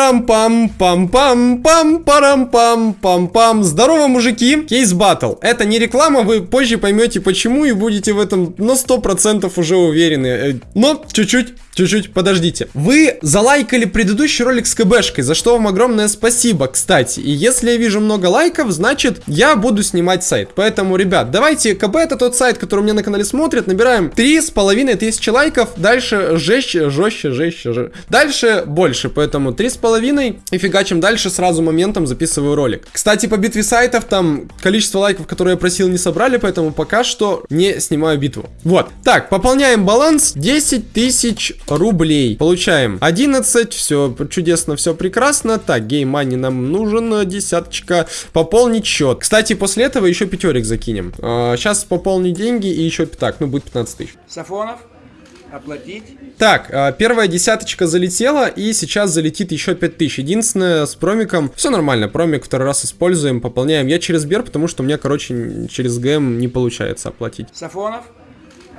Пам-парам-пам, пам-пам, пам-парам-пам-пам-пам. Здорово, мужики. Кейс батл. Это не реклама, вы позже поймете почему и будете в этом на 100% уже уверены. Э, но чуть-чуть Чуть-чуть подождите. Вы залайкали предыдущий ролик с КБшкой, за что вам огромное спасибо, кстати. И если я вижу много лайков, значит я буду снимать сайт. Поэтому, ребят, давайте, КБ это тот сайт, который у меня на канале смотрит, набираем три с половиной тысячи лайков, дальше жестче, жестче, жестче, жестче. Дальше больше, поэтому три с половиной и фигачим дальше сразу моментом записываю ролик. Кстати, по битве сайтов там количество лайков, которые я просил, не собрали, поэтому пока что не снимаю битву. Вот. Так, пополняем баланс 10 тысяч рублей. Получаем 11, все чудесно, все прекрасно. Так, геймани нам нужен, десяточка, пополнить счет. Кстати, после этого еще пятерик закинем. А, сейчас пополнить деньги и еще, так, ну будет 15 тысяч. Сафонов, оплатить. Так, а, первая десяточка залетела, и сейчас залетит еще 5000. Единственное, с промиком все нормально. Промик второй раз используем, пополняем. Я через Бер, потому что у меня, короче, через ГМ не получается оплатить. Сафонов,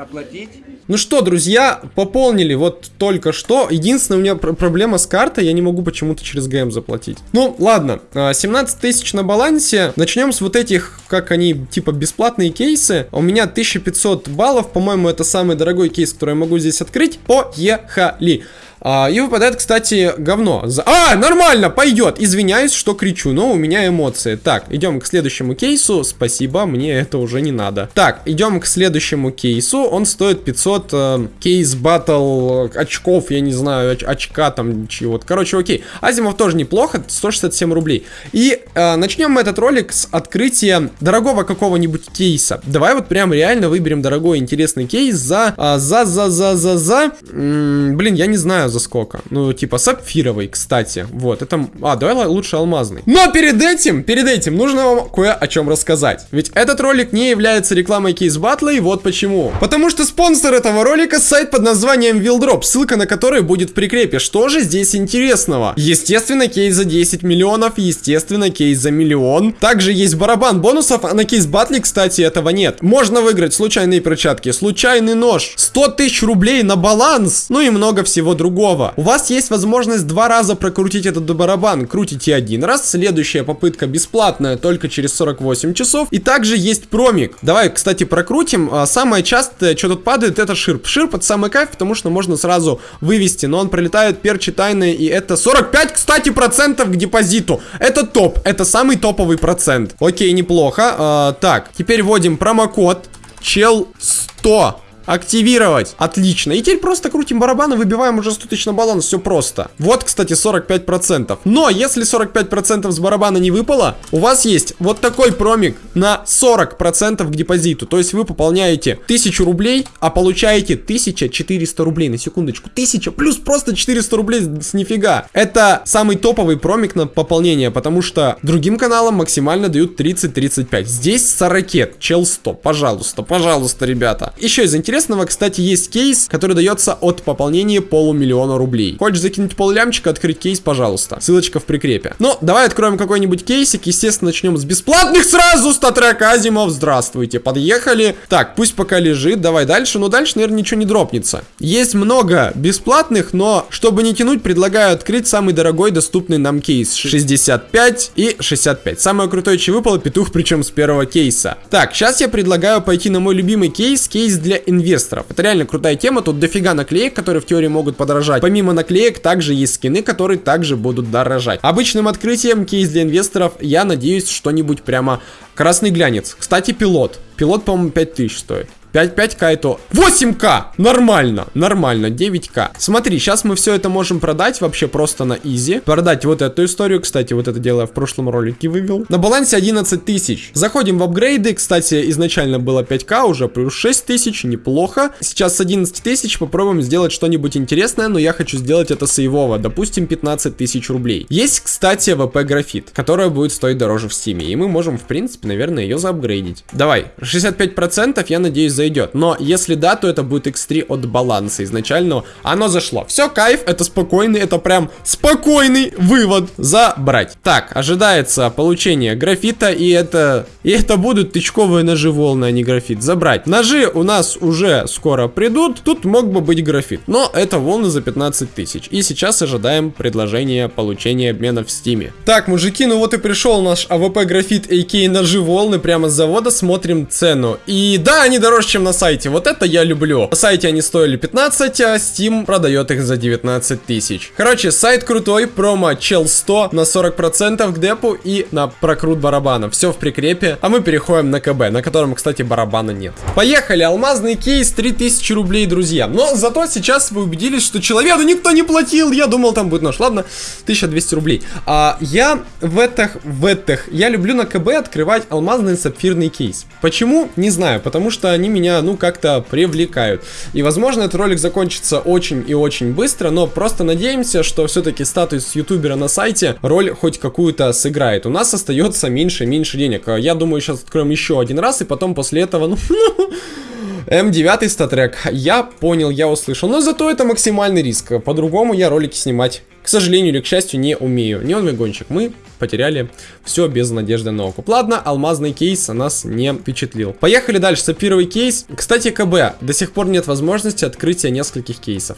оплатить. Ну что, друзья, пополнили вот только что. Единственная у меня пр проблема с картой, я не могу почему-то через ГМ заплатить. Ну, ладно, 17 а, тысяч на балансе. Начнем с вот этих, как они, типа, бесплатные кейсы. У меня 1500 баллов, по-моему, это самый дорогой кейс, который я могу здесь открыть. Поехали! А, и выпадает, кстати, говно. За... А, нормально, пойдет. Извиняюсь, что кричу, но у меня эмоции. Так, идем к следующему кейсу. Спасибо, мне это уже не надо. Так, идем к следующему кейсу. Он стоит 500 э, кейс батл очков, я не знаю, оч очка там чего-то. Короче, окей. Азимов тоже неплохо, 167 рублей. И э, начнем мы этот ролик с открытия дорогого какого-нибудь кейса. Давай вот прям реально выберем дорогой интересный кейс за, э, за, за, за, за, за. М -м, блин, я не знаю за сколько. Ну, типа сапфировый, кстати. Вот, это... А, давай лучше алмазный. Но перед этим, перед этим нужно вам кое о чем рассказать. Ведь этот ролик не является рекламой кейс батла, и вот почему. Потому что спонсор этого ролика сайт под названием Wildrop, ссылка на который будет в прикрепе. Что же здесь интересного? Естественно, кейс за 10 миллионов, естественно, кейс за миллион. Также есть барабан бонусов, а на кейс батле, кстати, этого нет. Можно выиграть случайные перчатки, случайный нож, 100 тысяч рублей на баланс, ну и много всего другого другого. У вас есть возможность два раза прокрутить этот барабан. Крутите один раз, следующая попытка бесплатная только через 48 часов. И также есть промик. Давай, кстати, прокрутим. А, самое частое, что тут падает, это ширп. Ширп это самый кайф, потому что можно сразу вывести, но он пролетает перчи тайные, и это 45, кстати, процентов к депозиту. Это топ, это самый топовый процент. Окей, неплохо. А, так, теперь вводим промокод чел 100. Активировать. Отлично. И теперь просто крутим барабан и выбиваем уже 100 тысяч на баланс. Все просто. Вот, кстати, 45%. Но если 45% с барабана не выпало, у вас есть вот такой промик на 40% к депозиту. То есть вы пополняете 1000 рублей, а получаете 1400 рублей. На секундочку. 1000 плюс просто 400 рублей с нифига. Это самый топовый промик на пополнение, потому что другим каналам максимально дают 30-35. Здесь 40. Чел 100. Пожалуйста, пожалуйста, ребята. Еще из интересного интересного, кстати, есть кейс, который дается от пополнения полумиллиона рублей. Хочешь закинуть поллямчика, открыть кейс, пожалуйста. Ссылочка в прикрепе. Ну, давай откроем какой-нибудь кейсик. Естественно, начнем с бесплатных сразу. StatTrak Азимов, здравствуйте. Подъехали. Так, пусть пока лежит. Давай дальше. Но дальше, наверное, ничего не дропнется. Есть много бесплатных, но чтобы не тянуть, предлагаю открыть самый дорогой доступный нам кейс. 65 и 65. Самое крутое, что выпало, петух, причем с первого кейса. Так, сейчас я предлагаю пойти на мой любимый кейс. Кейс для инвесторов инвесторов. Это реально крутая тема, тут дофига наклеек, которые в теории могут подорожать. Помимо наклеек, также есть скины, которые также будут дорожать. Обычным открытием кейс для инвесторов, я надеюсь, что-нибудь прямо красный глянец. Кстати, пилот. Пилот, по-моему, 5000 стоит. 5, 5к это 8к! Нормально, нормально, 9к. Смотри, сейчас мы все это можем продать вообще просто на изи. Продать вот эту историю, кстати, вот это дело я в прошлом ролике вывел. На балансе 11 тысяч. Заходим в апгрейды, кстати, изначально было 5к, уже плюс 6 тысяч, неплохо. Сейчас с 11 тысяч попробуем сделать что-нибудь интересное, но я хочу сделать это сейвово, допустим, 15 тысяч рублей. Есть, кстати, АВП графит, которая будет стоить дороже в стиме, и мы можем, в принципе, наверное, ее заапгрейдить. Давай, 65% я надеюсь зайдет. Но если да, то это будет x3 от баланса изначального. Оно зашло. Все, кайф, это спокойный, это прям спокойный вывод. Забрать. Так, ожидается получение графита, и это... И это будут тычковые ножи волны, а не графит. Забрать. Ножи у нас уже скоро придут. Тут мог бы быть графит. Но это волны за 15 тысяч. И сейчас ожидаем предложение получения обмена в стиме. Так, мужики, ну вот и пришел наш АВП графит, aka ножи волны прямо с завода. Смотрим цену. И да, они дороже, чем на сайте. Вот это я люблю. На сайте они стоили 15, а Steam продает их за 19 тысяч. Короче, сайт крутой. Промо чел 100 на 40% к депу и на прокрут барабана. Все в прикрепе. А мы переходим на КБ, на котором, кстати, барабана нет. Поехали. Алмазный кейс 3000 рублей, друзья. Но зато сейчас вы убедились, что человеку никто не платил. Я думал, там будет нож. Ладно, 1200 рублей. А я в этих, в этих, я люблю на КБ открывать алмазный сапфирный кейс. Почему? Не знаю. Потому что они меня, ну, как-то привлекают. И, возможно, этот ролик закончится очень и очень быстро, но просто надеемся, что все-таки статус ютубера на сайте роль хоть какую-то сыграет. У нас остается меньше и меньше денег. Я думаю, сейчас откроем еще один раз, и потом после этого, ну, М9 статрек. Я понял, я услышал. Но зато это максимальный риск. По-другому я ролики снимать, к сожалению или к счастью, не умею. Неоновый гонщик. Мы потеряли все без надежды на окуп. Ладно, алмазный кейс нас не впечатлил. Поехали дальше. Сапфировый кейс. Кстати, КБ. До сих пор нет возможности открытия нескольких кейсов.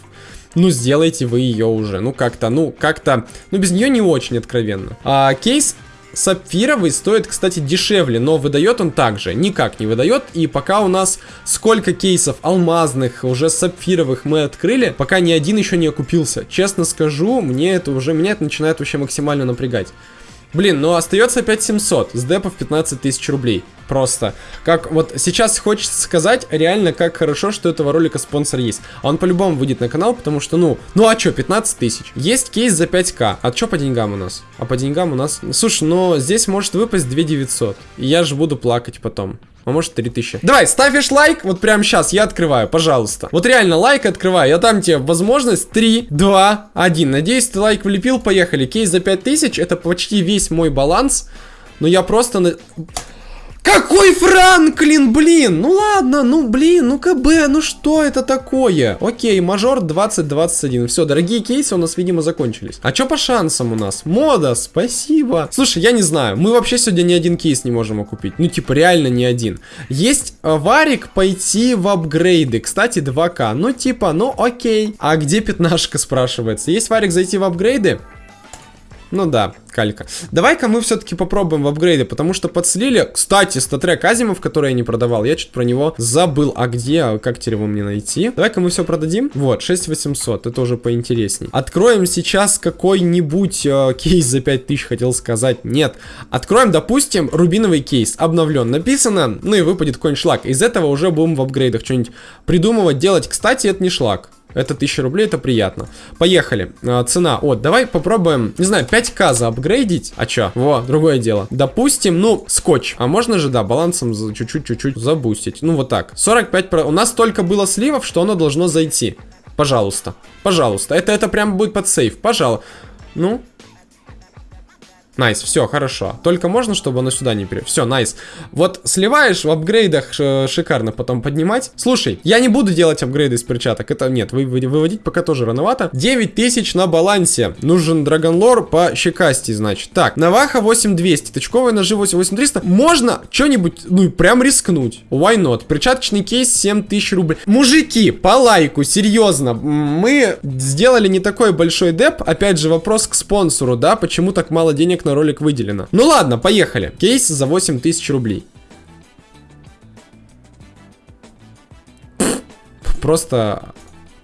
Ну, сделайте вы ее уже. Ну, как-то, ну, как-то... Ну, без нее не очень откровенно. А, кейс Сапфировый стоит, кстати, дешевле, но выдает он также, никак не выдает. И пока у нас сколько кейсов алмазных, уже сапфировых мы открыли, пока ни один еще не окупился. Честно скажу, мне это уже, меня это начинает вообще максимально напрягать. Блин, ну остается опять 700 с депов 15 тысяч рублей. Просто. Как вот сейчас хочется сказать реально, как хорошо, что этого ролика спонсор есть. А он по-любому выйдет на канал, потому что, ну, ну а чё, 15 тысяч. Есть кейс за 5к. А чё по деньгам у нас? А по деньгам у нас... Слушай, но здесь может выпасть 2 900. И я же буду плакать потом. А может 3000. Давай, ставишь лайк, вот прямо сейчас я открываю, пожалуйста. Вот реально лайк открываю, я дам тебе возможность 3, 2, 1. Надеюсь, ты лайк влепил, поехали. Кейс за 5000, это почти весь мой баланс. Но я просто... Какой Франклин, блин? Ну ладно, ну блин, ну КБ, ну что это такое? Окей, мажор 2021. Все, дорогие кейсы у нас, видимо, закончились. А что по шансам у нас? Мода, спасибо. Слушай, я не знаю, мы вообще сегодня ни один кейс не можем окупить. Ну, типа, реально ни один. Есть э, варик пойти в апгрейды. Кстати, 2К. Ну, типа, ну окей. А где пятнашка, спрашивается? Есть варик зайти в апгрейды? Ну да, калька. Давай-ка мы все-таки попробуем в апгрейде, потому что подслили... Кстати, статрек Азимов, который я не продавал, я что-то про него забыл. А где? Как теперь его мне найти? Давай-ка мы все продадим. Вот, 6800, это уже поинтересней. Откроем сейчас какой-нибудь э, кейс за 5000, хотел сказать. Нет. Откроем, допустим, рубиновый кейс, обновлен. Написано, ну и выпадет какой-нибудь шлак. Из этого уже будем в апгрейдах что-нибудь придумывать, делать. Кстати, это не шлак. Это 1000 рублей, это приятно. Поехали. А, цена. Вот, давай попробуем, не знаю, 5к заапгрейдить. А чё? Во, другое дело. Допустим, ну, скотч. А можно же, да, балансом чуть-чуть-чуть забустить. Ну, вот так. 45... У нас только было сливов, что оно должно зайти. Пожалуйста. Пожалуйста. Это, это прям будет под сейф. Пожалуйста. Ну, nice, все, хорошо. Только можно, чтобы оно сюда не пере... Все, nice. Вот сливаешь в апгрейдах шикарно потом поднимать. Слушай, я не буду делать апгрейды из перчаток. Это нет, вы, выводить пока тоже рановато. 9000 на балансе. Нужен Dragon Lore по щекасти, значит. Так, Наваха 8200, тычковые ножи 8300. Можно что-нибудь, ну, прям рискнуть. Why not? Перчаточный кейс 7000 рублей. Мужики, по лайку, серьезно. Мы сделали не такой большой деп. Опять же, вопрос к спонсору, да? Почему так мало денег на ролик выделено. Ну ладно, поехали. Кейс за 8000 рублей. Просто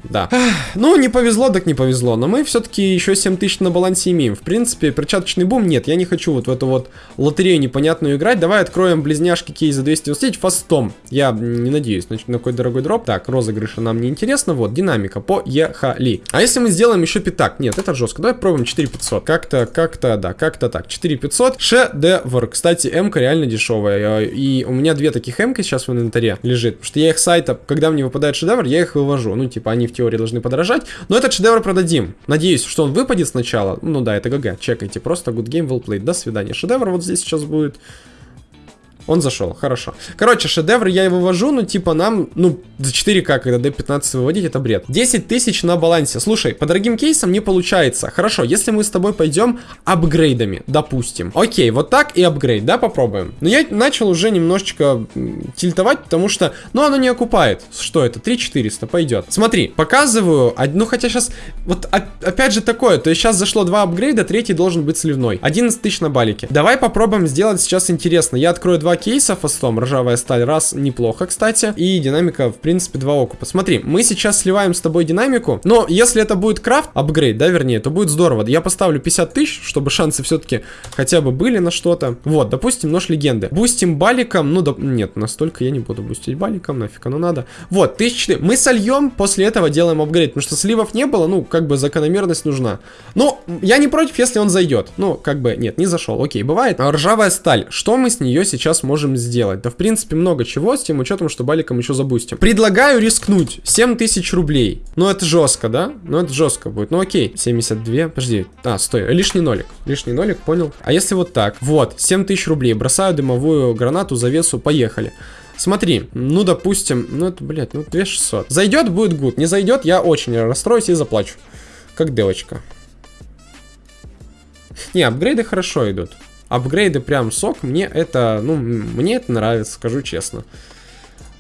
да. Ну, не повезло, так не повезло. Но мы все-таки еще 7000 на балансе имеем. В принципе, перчаточный бум нет. Я не хочу вот в эту вот лотерею непонятную играть. Давай откроем близняшки кейс за 299 фастом. Я не надеюсь значит, на какой дорогой дроп. Так, розыгрыша нам не интересно. Вот, динамика. Поехали. А если мы сделаем еще пятак? Нет, это жестко. Давай пробуем 4500. Как-то, как-то, да, как-то так. 4500. Шедевр. Кстати, м-ка реально дешевая. И у меня две таких м сейчас в инвентаре лежит. Потому что я их сайта, когда мне выпадает шедевр, я их вывожу. Ну, типа, они в теории должны подорожать. Но этот шедевр продадим. Надеюсь, что он выпадет сначала. Ну да, это ГГ. Чекайте. Просто good game, well played. До свидания. Шедевр вот здесь сейчас будет. Он зашел, хорошо. Короче, шедевр я его вывожу, ну, типа, нам, ну, за 4К, когда D15 выводить, это бред. 10 тысяч на балансе. Слушай, по дорогим кейсам не получается. Хорошо, если мы с тобой пойдем апгрейдами, допустим. Окей, вот так и апгрейд, да, попробуем. Но я начал уже немножечко тильтовать, потому что, ну, оно не окупает. Что это? 3400, пойдет. Смотри, показываю, ну, хотя сейчас, вот опять же такое, то есть сейчас зашло два апгрейда, третий должен быть сливной. 11 тысяч на балике. Давай попробуем сделать сейчас интересно. Я открою два кейса фастом, ржавая сталь, раз, неплохо, кстати, и динамика, в принципе, два окупа. Смотри, мы сейчас сливаем с тобой динамику, но если это будет крафт, апгрейд, да, вернее, то будет здорово. Я поставлю 50 тысяч, чтобы шансы все-таки хотя бы были на что-то. Вот, допустим, нож легенды. Бустим баликом, ну, да, нет, настолько я не буду бустить баликом, нафиг оно надо. Вот, 1004. Мы сольем, после этого делаем апгрейд, потому что сливов не было, ну, как бы закономерность нужна. Но я не против, если он зайдет. Ну, как бы, нет, не зашел, окей, бывает. Ржавая сталь, что мы с нее сейчас сделать? Да, в принципе, много чего, с тем учетом, что баликом еще забустим. Предлагаю рискнуть, 7000 рублей. Ну, это жестко, да? Ну, это жестко будет, ну, окей. 72, подожди, а, стой, лишний нолик, лишний нолик, понял. А если вот так? Вот, 7000 рублей, бросаю дымовую гранату, завесу, поехали. Смотри, ну, допустим, ну, это, блядь, ну, 2600. Зайдет, будет гуд. Не зайдет, я очень расстроюсь и заплачу. Как девочка. Не, апгрейды хорошо идут. Апгрейды прям сок, мне это, ну, мне это нравится, скажу честно.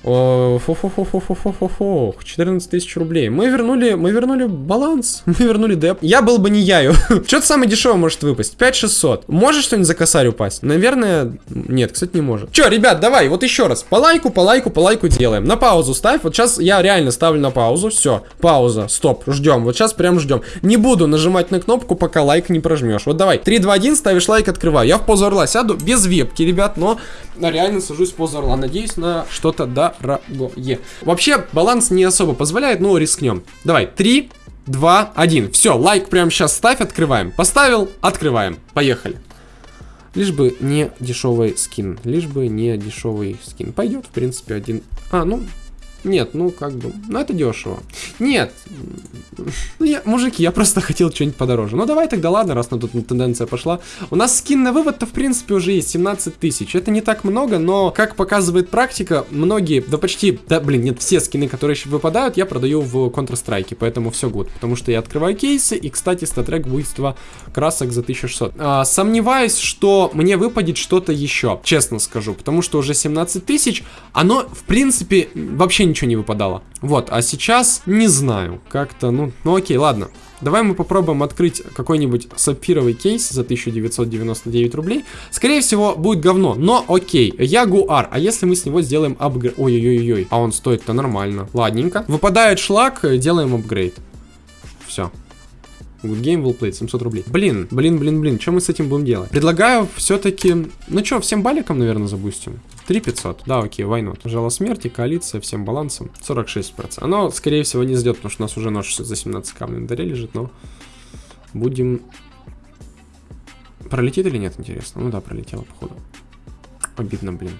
Фу-фу-фу-фу-фу-фу-фу-фу. 14 тысяч рублей. Мы вернули, мы вернули баланс. Мы вернули деп. Я был бы не яю. Что-то самое дешевое может выпасть. 5600. Может что-нибудь за косарь упасть? Наверное, нет, кстати, не может. Че, ребят, давай, вот еще раз. По лайку, по лайку, по лайку делаем. На паузу ставь. Вот сейчас я реально ставлю на паузу. Все, пауза, стоп, ждем. Вот сейчас прям ждем. Не буду нажимать на кнопку, пока лайк не прожмешь. Вот давай, 3, 2, 1, ставишь лайк, открываю. Я в позу орла сяду без вебки, ребят, но реально сажусь в позу орла. Надеюсь на что-то да дорогое. Вообще, баланс не особо позволяет, но рискнем. Давай, 3, 2, 1. Все, лайк прямо сейчас ставь, открываем. Поставил, открываем. Поехали. Лишь бы не дешевый скин. Лишь бы не дешевый скин. Пойдет, в принципе, один... А, ну, нет, ну как бы, ну это дешево. Нет, ну я, мужики, я просто хотел что-нибудь подороже. Ну давай тогда, ладно, раз на тут тенденция пошла. У нас скин на вывод-то в принципе уже есть 17 тысяч. Это не так много, но как показывает практика, многие, да почти, да блин, нет, все скины, которые еще выпадают, я продаю в Counter-Strike, поэтому все гуд. Потому что я открываю кейсы, и, кстати, статрек буйства красок за 1600. А, сомневаюсь, что мне выпадет что-то еще, честно скажу, потому что уже 17 тысяч, оно, в принципе, вообще ничего не выпадало. Вот, а сейчас не знаю, как-то, ну, ну окей, ладно. Давай мы попробуем открыть какой-нибудь сапфировый кейс за 1999 рублей. Скорее всего, будет говно, но окей. Ягуар. А если мы с него сделаем апгрейд? Ой-ой-ой, а он стоит-то нормально. Ладненько. Выпадает шлак, делаем апгрейд. Все. Good game will play, 700 рублей. Блин, блин, блин, блин, что мы с этим будем делать? Предлагаю все-таки... Ну что, всем баликом, наверное, запустим? 3500. Да, окей, why not? Жало смерти, коалиция, всем балансом. 46%. Оно, скорее всего, не сдет, потому что у нас уже нож за 17к в инвентаре лежит, но... Будем... Пролетит или нет, интересно? Ну да, пролетело, походу. Обидно, блин.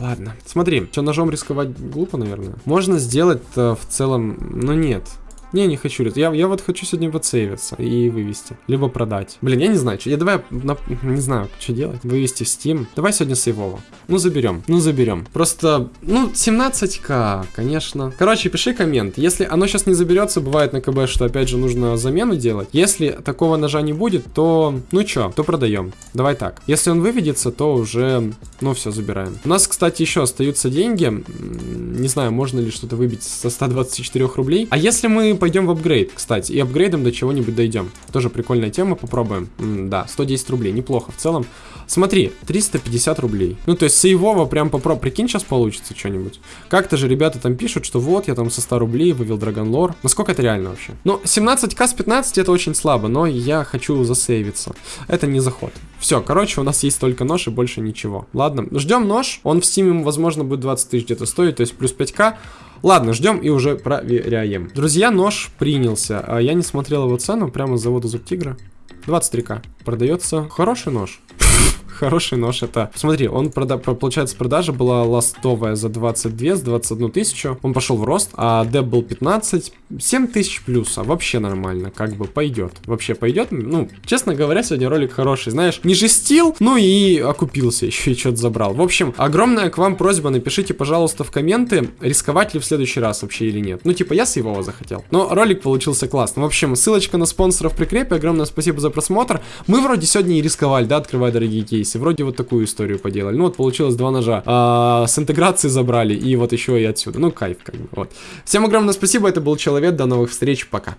Ладно. Смотри, что ножом рисковать глупо, наверное. Можно сделать в целом... Но нет. Не, не хочу. Я, я вот хочу сегодня подсейвиться и вывести. Либо продать. Блин, я не знаю. Что, я давай, на, не знаю, что делать. Вывести в Steam. Давай сегодня сейвово. Ну, заберем. Ну, заберем. Просто, ну, 17к, конечно. Короче, пиши коммент. Если оно сейчас не заберется, бывает на КБ, что опять же нужно замену делать. Если такого ножа не будет, то, ну что, то продаем. Давай так. Если он выведется, то уже, ну, все, забираем. У нас, кстати, еще остаются деньги. Не знаю, можно ли что-то выбить со 124 рублей. А если мы пойдем в апгрейд, кстати, и апгрейдом до чего-нибудь дойдем. Тоже прикольная тема, попробуем. М да, 110 рублей, неплохо в целом. Смотри, 350 рублей. Ну, то есть сейвово прям попробуй. Прикинь, сейчас получится что-нибудь. Как-то же ребята там пишут, что вот, я там со 100 рублей вывел Dragon Lore. Насколько это реально вообще? Ну, 17к с 15 это очень слабо, но я хочу засейвиться. Это не заход. Все, короче, у нас есть только нож и больше ничего. Ладно, ждем нож. Он в стиме, возможно, будет 20 тысяч где-то стоить, то есть плюс 5к. Ладно, ждем и уже проверяем. Друзья, нож принялся. А я не смотрел его цену, прямо с завода Зуб Тигра. 23к. Продается хороший нож. Хороший нож это. Смотри, он, прода... получается, продажа была ластовая за 22, с 21 тысячу. Он пошел в рост, а деп был 15, 7 тысяч плюс, а вообще нормально, как бы пойдет. Вообще пойдет. Ну, честно говоря, сегодня ролик хороший. Знаешь, не жестил, ну и окупился, еще и что-то забрал. В общем, огромная к вам просьба, напишите, пожалуйста, в комменты, рисковать ли в следующий раз вообще или нет. Ну, типа, я с его захотел. Но ролик получился классный. В общем, ссылочка на спонсоров прикрепе. Огромное спасибо за просмотр. Мы вроде сегодня и рисковали, да, открывая дорогие кейсы. Вроде вот такую историю поделали. Ну, вот получилось два ножа. А, с интеграции забрали и вот еще и отсюда. Ну, кайф, как бы, вот. Всем огромное спасибо, это был Человек, до новых встреч, пока.